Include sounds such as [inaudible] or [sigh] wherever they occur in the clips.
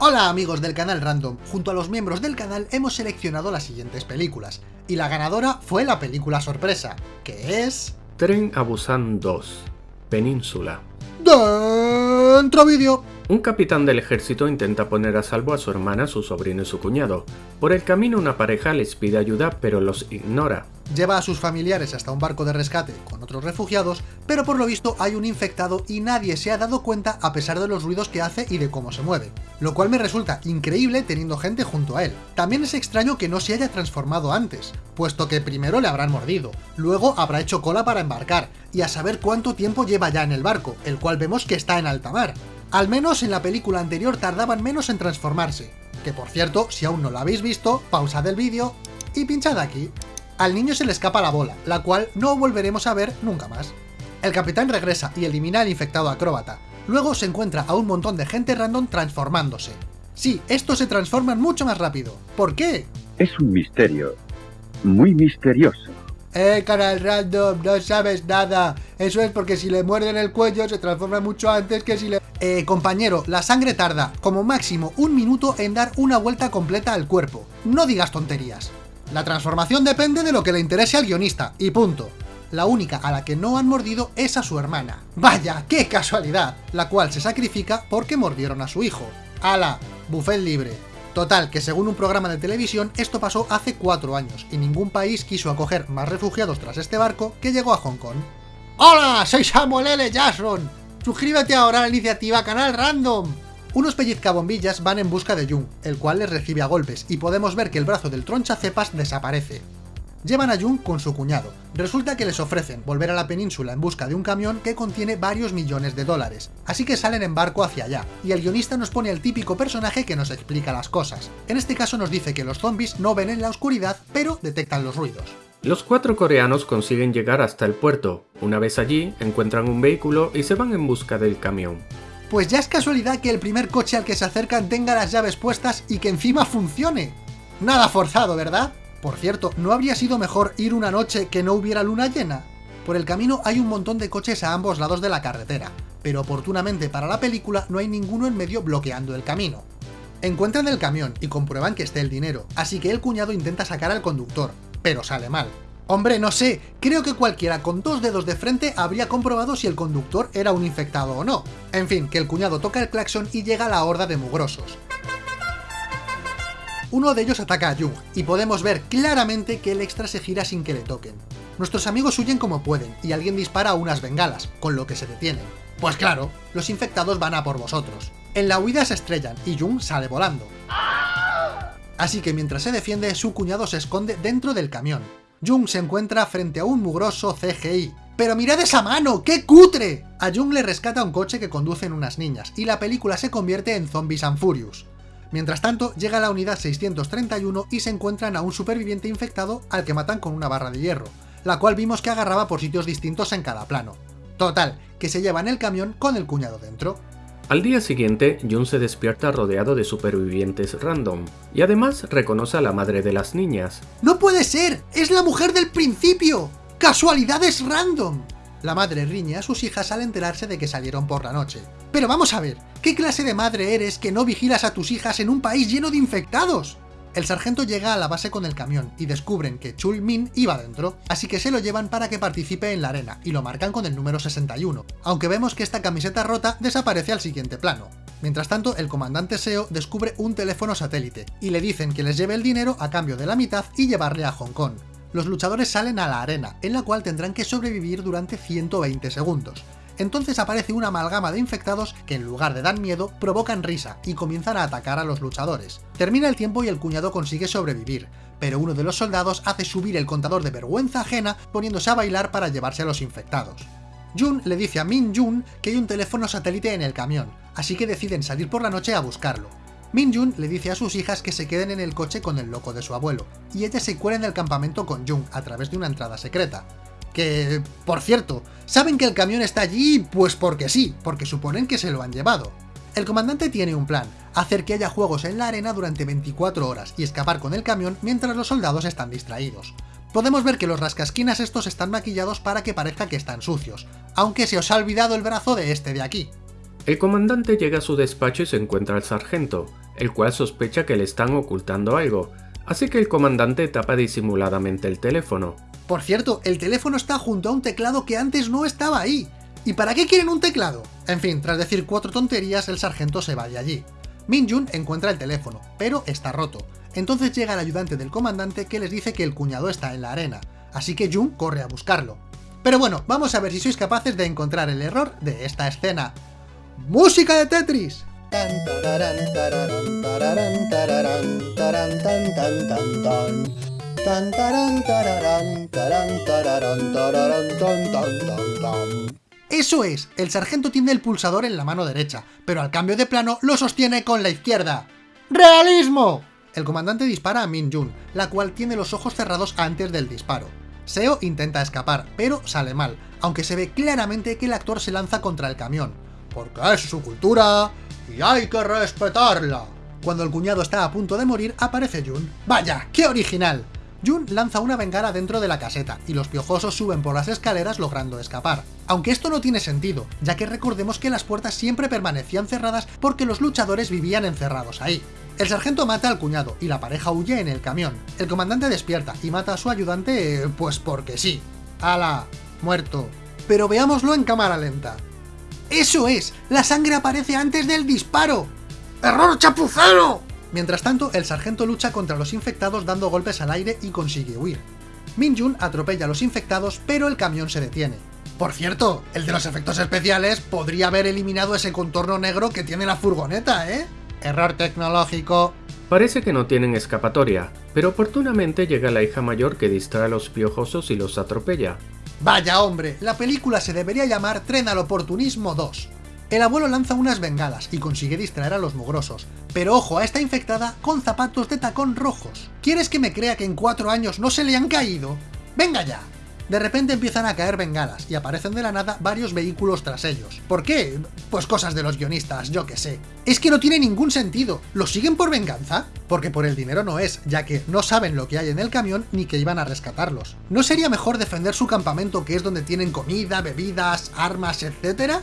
Hola amigos del canal Random, junto a los miembros del canal hemos seleccionado las siguientes películas, y la ganadora fue la película sorpresa, que es... Tren a Busan 2, Península. Dentro vídeo. Un capitán del ejército intenta poner a salvo a su hermana, su sobrino y su cuñado. Por el camino una pareja les pide ayuda pero los ignora. Lleva a sus familiares hasta un barco de rescate con otros refugiados, pero por lo visto hay un infectado y nadie se ha dado cuenta a pesar de los ruidos que hace y de cómo se mueve. Lo cual me resulta increíble teniendo gente junto a él. También es extraño que no se haya transformado antes, puesto que primero le habrán mordido, luego habrá hecho cola para embarcar, y a saber cuánto tiempo lleva ya en el barco, el cual vemos que está en alta mar. Al menos en la película anterior tardaban menos en transformarse. Que por cierto, si aún no lo habéis visto, pausad el vídeo y pinchad aquí. Al niño se le escapa la bola, la cual no volveremos a ver nunca más. El capitán regresa y elimina al infectado acróbata. Luego se encuentra a un montón de gente random transformándose. Sí, estos se transforman mucho más rápido. ¿Por qué? Es un misterio. Muy misterioso. Eh, canal random, no sabes nada. Eso es porque si le muerden el cuello se transforma mucho antes que si le... Eh, compañero, la sangre tarda, como máximo, un minuto en dar una vuelta completa al cuerpo. No digas tonterías. La transformación depende de lo que le interese al guionista, y punto. La única a la que no han mordido es a su hermana. ¡Vaya, qué casualidad! La cual se sacrifica porque mordieron a su hijo. ¡Hala! Buffet libre. Total, que según un programa de televisión, esto pasó hace cuatro años, y ningún país quiso acoger más refugiados tras este barco que llegó a Hong Kong. ¡Hola! Soy Samuel L. Jackson. Suscríbete ahora a la iniciativa Canal Random. Unos pellizcabombillas van en busca de Jung, el cual les recibe a golpes, y podemos ver que el brazo del tronchacepas desaparece. Llevan a Jung con su cuñado. Resulta que les ofrecen volver a la península en busca de un camión que contiene varios millones de dólares, así que salen en barco hacia allá, y el guionista nos pone al típico personaje que nos explica las cosas. En este caso nos dice que los zombies no ven en la oscuridad, pero detectan los ruidos. Los cuatro coreanos consiguen llegar hasta el puerto. Una vez allí, encuentran un vehículo y se van en busca del camión. Pues ya es casualidad que el primer coche al que se acercan tenga las llaves puestas y que encima funcione. Nada forzado, ¿verdad? Por cierto, ¿no habría sido mejor ir una noche que no hubiera luna llena? Por el camino hay un montón de coches a ambos lados de la carretera, pero oportunamente para la película no hay ninguno en medio bloqueando el camino. Encuentran el camión y comprueban que esté el dinero, así que el cuñado intenta sacar al conductor, pero sale mal. Hombre, no sé, creo que cualquiera con dos dedos de frente habría comprobado si el conductor era un infectado o no. En fin, que el cuñado toca el claxon y llega la horda de mugrosos. Uno de ellos ataca a Jung, y podemos ver claramente que el extra se gira sin que le toquen. Nuestros amigos huyen como pueden, y alguien dispara unas bengalas, con lo que se detienen. Pues claro, los infectados van a por vosotros. En la huida se estrellan, y Jung sale volando. Así que mientras se defiende, su cuñado se esconde dentro del camión. Jung se encuentra frente a un mugroso CGI. ¡Pero mirad esa mano! ¡Qué cutre! A Jung le rescata un coche que conducen unas niñas, y la película se convierte en Zombies and Furious. Mientras tanto, llega la unidad 631 y se encuentran a un superviviente infectado al que matan con una barra de hierro, la cual vimos que agarraba por sitios distintos en cada plano. Total, que se llevan el camión con el cuñado dentro. Al día siguiente, Jun se despierta rodeado de supervivientes random, y además reconoce a la madre de las niñas. ¡No puede ser! ¡Es la mujer del principio! ¡Casualidades random! La madre riñe a sus hijas al enterarse de que salieron por la noche. Pero vamos a ver, ¿qué clase de madre eres que no vigilas a tus hijas en un país lleno de infectados? El sargento llega a la base con el camión y descubren que Chul Min iba dentro, así que se lo llevan para que participe en la arena y lo marcan con el número 61, aunque vemos que esta camiseta rota desaparece al siguiente plano. Mientras tanto, el comandante SEO descubre un teléfono satélite y le dicen que les lleve el dinero a cambio de la mitad y llevarle a Hong Kong. Los luchadores salen a la arena, en la cual tendrán que sobrevivir durante 120 segundos, entonces aparece una amalgama de infectados que en lugar de dar miedo, provocan risa y comienzan a atacar a los luchadores. Termina el tiempo y el cuñado consigue sobrevivir, pero uno de los soldados hace subir el contador de vergüenza ajena poniéndose a bailar para llevarse a los infectados. Jun le dice a Min Jun que hay un teléfono satélite en el camión, así que deciden salir por la noche a buscarlo. Min Jun le dice a sus hijas que se queden en el coche con el loco de su abuelo, y ellas se cuelen del campamento con Jung a través de una entrada secreta. Que, por cierto, saben que el camión está allí pues porque sí, porque suponen que se lo han llevado. El comandante tiene un plan, hacer que haya juegos en la arena durante 24 horas y escapar con el camión mientras los soldados están distraídos. Podemos ver que los rascasquinas estos están maquillados para que parezca que están sucios, aunque se os ha olvidado el brazo de este de aquí. El comandante llega a su despacho y se encuentra al sargento. el cual sospecha que le están ocultando algo, así que el comandante tapa disimuladamente el teléfono. Por cierto, el teléfono está junto a un teclado que antes no estaba ahí. ¿Y para qué quieren un teclado? En fin, tras decir cuatro tonterías, el sargento se va de allí. Min-jun encuentra el teléfono, pero está roto. Entonces llega el ayudante del comandante que les dice que el cuñado está en la arena, así que Jun corre a buscarlo. Pero bueno, vamos a ver si sois capaces de encontrar el error de esta escena. ¡Música de Tetris! Eso es, el sargento tiene el pulsador en la mano derecha, pero al cambio de plano lo sostiene con la izquierda. ¡Realismo! El comandante dispara a Min Jun, la cual tiene los ojos cerrados antes del disparo. Seo intenta escapar, pero sale mal, aunque se ve claramente que el actor se lanza contra el camión. Porque es su cultura y hay que respetarla. Cuando el cuñado está a punto de morir, aparece Jun. ¡Vaya, qué original! Jun lanza una bengala dentro de la caseta, y los piojosos suben por las escaleras logrando escapar. Aunque esto no tiene sentido, ya que recordemos que las puertas siempre permanecían cerradas porque los luchadores vivían encerrados ahí. El sargento mata al cuñado y la pareja huye en el camión. El comandante despierta y mata a su ayudante, pues porque sí. ¡Hala! Muerto. Pero veámoslo en cámara lenta. ¡Eso es! ¡La sangre aparece antes del disparo! ¡Error chapucero! Mientras tanto, el sargento lucha contra los infectados dando golpes al aire y consigue huir. Min-jun atropella a los infectados, pero el camión se detiene. Por cierto, el de los efectos especiales podría haber eliminado ese contorno negro que tiene la furgoneta, ¿eh? Error tecnológico. Parece que no tienen escapatoria, pero oportunamente llega la hija mayor que distrae a los piojosos y los atropella. Vaya hombre, la película se debería llamar Tren al Oportunismo 2. El abuelo lanza unas bengalas y consigue distraer a los mugrosos, pero ojo a esta infectada con zapatos de tacón rojos. ¿Quieres que me crea que en cuatro años no se le han caído? ¡Venga ya! De repente empiezan a caer bengalas y aparecen de la nada varios vehículos tras ellos. ¿Por qué? Pues cosas de los guionistas, yo que sé. Es que no tiene ningún sentido. ¿Los siguen por venganza? Porque por el dinero no es, ya que no saben lo que hay en el camión ni que iban a rescatarlos. ¿No sería mejor defender su campamento que es donde tienen comida, bebidas, armas, etcétera?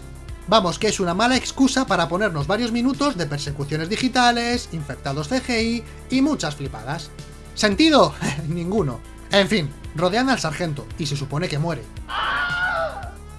Vamos, que es una mala excusa para ponernos varios minutos de persecuciones digitales, infectados CGI y muchas flipadas. ¿Sentido? [laughs] Ninguno. En fin, rodean al sargento y se supone que muere.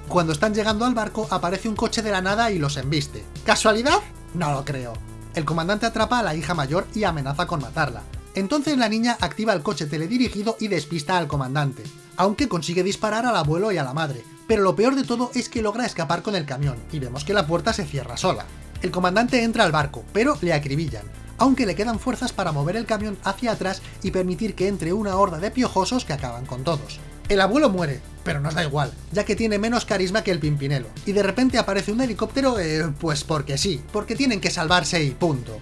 Cuando están llegando al barco, aparece un coche de la nada y los embiste. ¿Casualidad? No lo creo. El comandante atrapa a la hija mayor y amenaza con matarla. Entonces la niña activa el coche teledirigido y despista al comandante, aunque consigue disparar al abuelo y a la madre, pero lo peor de todo es que logra escapar con el camión, y vemos que la puerta se cierra sola. El comandante entra al barco, pero le acribillan, aunque le quedan fuerzas para mover el camión hacia atrás y permitir que entre una horda de piojosos que acaban con todos. El abuelo muere, pero nos da igual, ya que tiene menos carisma que el Pimpinelo, y de repente aparece un helicóptero, eh, pues porque sí, porque tienen que salvarse y punto.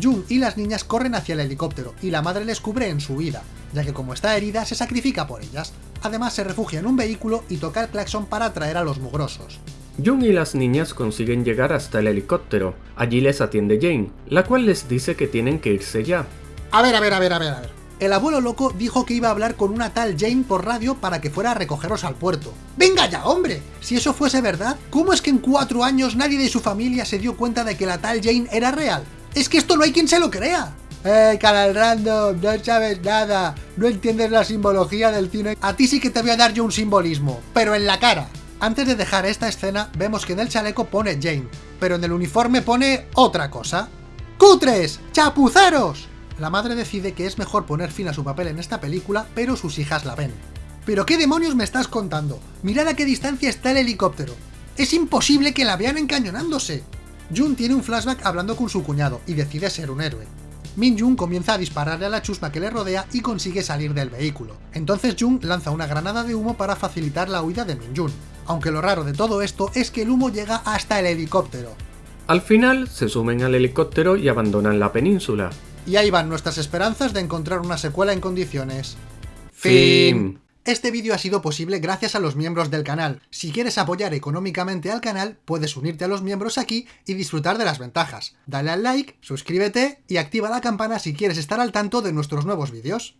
Jun y las niñas corren hacia el helicóptero, y la madre les cubre en su vida, ya que como está herida se sacrifica por ellas. Además se refugia en un vehículo y toca el claxon para atraer a los mugrosos. Jung y las niñas consiguen llegar hasta el helicóptero. Allí les atiende Jane, la cual les dice que tienen que irse ya. A ver, a ver, a ver, a ver, a ver. El abuelo loco dijo que iba a hablar con una tal Jane por radio para que fuera a recogeros al puerto. ¡Venga ya, hombre! Si eso fuese verdad, ¿cómo es que en cuatro años nadie de su familia se dio cuenta de que la tal Jane era real? ¡Es que esto no hay quien se lo crea! ¡Eh, canal random! No sabes nada. No entiendes la simbología del cine. A ti sí que te voy a dar yo un simbolismo, pero en la cara. Antes de dejar esta escena, vemos que en el chaleco pone Jane, pero en el uniforme pone otra cosa. ¡Cutres! ¡Chapuceros! La madre decide que es mejor poner fin a su papel en esta película, pero sus hijas la ven. ¿Pero qué demonios me estás contando? Mirad a qué distancia está el helicóptero. Es imposible que la vean encañonándose. Jun tiene un flashback hablando con su cuñado y decide ser un héroe. Min Jun comienza a dispararle a la chusma que le rodea y consigue salir del vehículo. Entonces Jun lanza una granada de humo para facilitar la huida de Min Jun. Aunque lo raro de todo esto es que el humo llega hasta el helicóptero. Al final, se sumen al helicóptero y abandonan la península. Y ahí van nuestras esperanzas de encontrar una secuela en condiciones. Fin. Este vídeo ha sido posible gracias a los miembros del canal. Si quieres apoyar económicamente al canal, puedes unirte a los miembros aquí y disfrutar de las ventajas. Dale al like, suscríbete y activa la campana si quieres estar al tanto de nuestros nuevos vídeos.